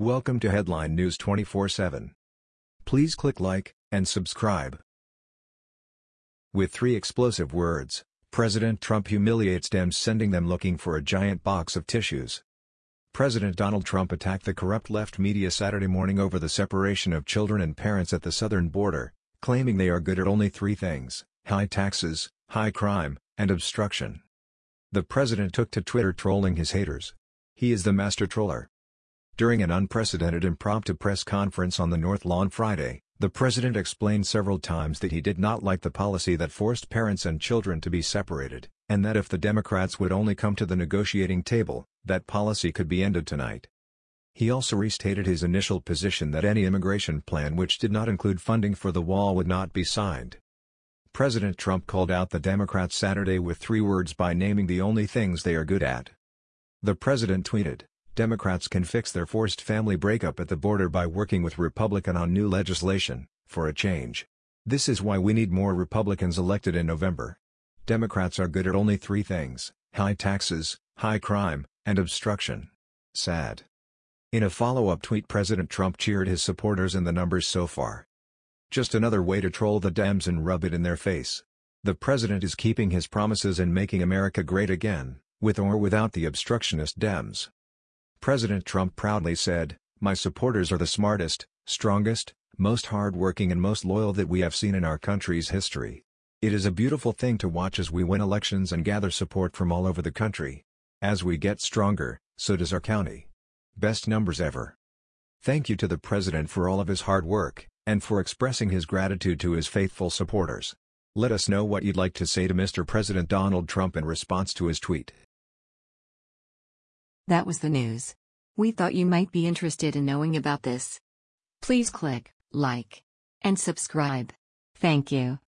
Welcome to Headline News 24/7. Please click like and subscribe. With three explosive words, President Trump humiliates Dems sending them looking for a giant box of tissues. President Donald Trump attacked the corrupt left media Saturday morning over the separation of children and parents at the southern border, claiming they are good at only three things, high taxes, high crime, and obstruction. The president took to Twitter trolling his haters. He is the master troller. During an unprecedented impromptu press conference on the North Lawn Friday, the president explained several times that he did not like the policy that forced parents and children to be separated, and that if the Democrats would only come to the negotiating table, that policy could be ended tonight. He also restated his initial position that any immigration plan which did not include funding for the wall would not be signed. President Trump called out the Democrats Saturday with three words by naming the only things they are good at. The president tweeted, Democrats can fix their forced family breakup at the border by working with Republican on new legislation, for a change. This is why we need more Republicans elected in November. Democrats are good at only three things, high taxes, high crime, and obstruction. Sad. In a follow-up tweet President Trump cheered his supporters in the numbers so far. Just another way to troll the Dems and rub it in their face. The president is keeping his promises and making America great again, with or without the obstructionist Dems. President Trump proudly said, My supporters are the smartest, strongest, most hard-working and most loyal that we have seen in our country's history. It is a beautiful thing to watch as we win elections and gather support from all over the country. As we get stronger, so does our county. Best numbers ever. Thank you to the President for all of his hard work, and for expressing his gratitude to his faithful supporters. Let us know what you'd like to say to Mr. President Donald Trump in response to his tweet. That was the news. We thought you might be interested in knowing about this. Please click like and subscribe. Thank you.